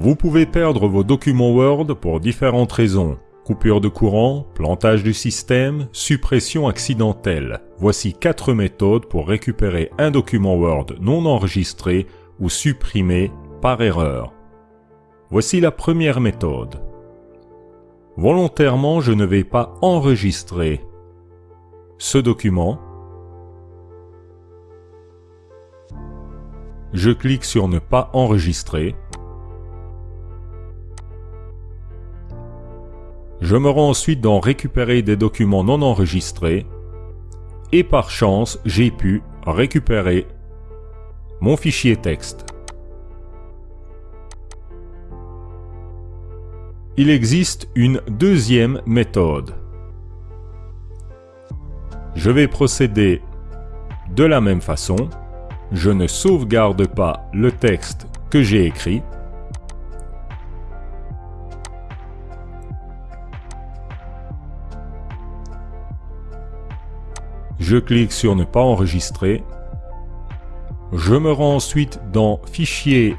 Vous pouvez perdre vos documents Word pour différentes raisons. Coupure de courant, plantage du système, suppression accidentelle. Voici 4 méthodes pour récupérer un document Word non enregistré ou supprimé par erreur. Voici la première méthode. Volontairement, je ne vais pas enregistrer ce document. Je clique sur ne pas enregistrer. Je me rends ensuite dans récupérer des documents non enregistrés et par chance j'ai pu récupérer mon fichier texte. Il existe une deuxième méthode. Je vais procéder de la même façon. Je ne sauvegarde pas le texte que j'ai écrit. Je clique sur ne pas enregistrer. Je me rends ensuite dans Fichier,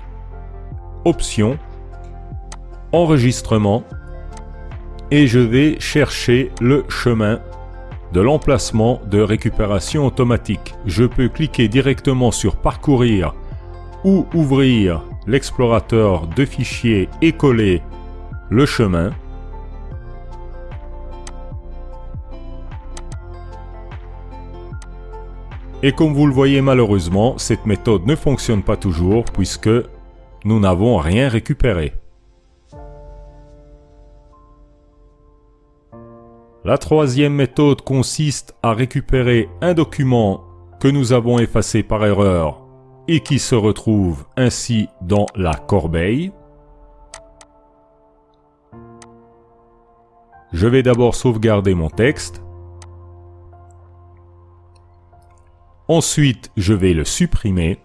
Options, Enregistrement et je vais chercher le chemin de l'emplacement de récupération automatique. Je peux cliquer directement sur Parcourir ou ouvrir l'explorateur de fichiers et coller le chemin. Et comme vous le voyez malheureusement, cette méthode ne fonctionne pas toujours puisque nous n'avons rien récupéré. La troisième méthode consiste à récupérer un document que nous avons effacé par erreur et qui se retrouve ainsi dans la corbeille. Je vais d'abord sauvegarder mon texte. Ensuite, je vais le supprimer.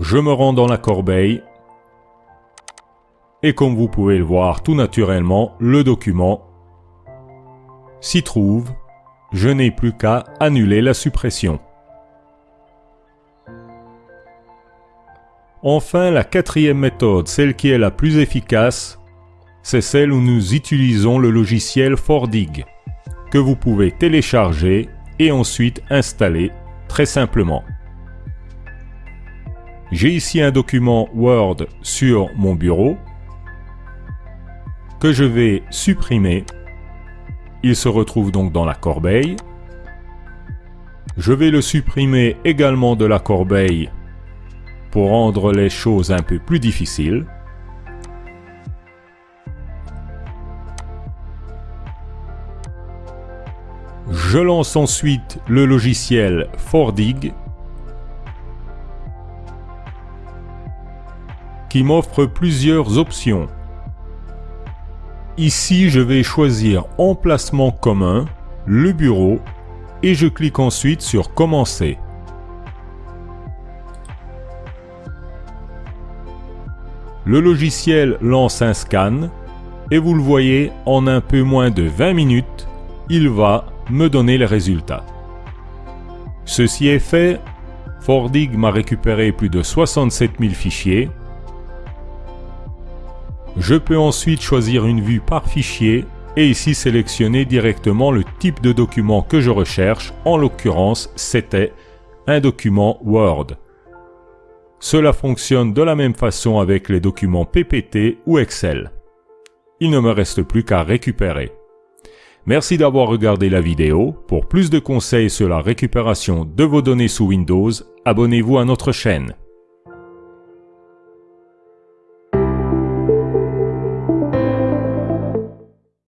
Je me rends dans la corbeille. Et comme vous pouvez le voir tout naturellement, le document s'y trouve. Je n'ai plus qu'à annuler la suppression. Enfin, la quatrième méthode, celle qui est la plus efficace, c'est celle où nous utilisons le logiciel Fordig, que vous pouvez télécharger et ensuite installer très simplement. J'ai ici un document Word sur mon bureau que je vais supprimer. Il se retrouve donc dans la corbeille. Je vais le supprimer également de la corbeille pour rendre les choses un peu plus difficiles. Je lance ensuite le logiciel Fordig qui m'offre plusieurs options. Ici, je vais choisir Emplacement commun, le bureau et je clique ensuite sur Commencer. Le logiciel lance un scan et vous le voyez, en un peu moins de 20 minutes, il va me donner les résultats. Ceci est fait, Fordig m'a récupéré plus de 67 000 fichiers. Je peux ensuite choisir une vue par fichier et ici sélectionner directement le type de document que je recherche. En l'occurrence, c'était un document Word. Cela fonctionne de la même façon avec les documents PPT ou Excel. Il ne me reste plus qu'à récupérer. Merci d'avoir regardé la vidéo. Pour plus de conseils sur la récupération de vos données sous Windows, abonnez-vous à notre chaîne.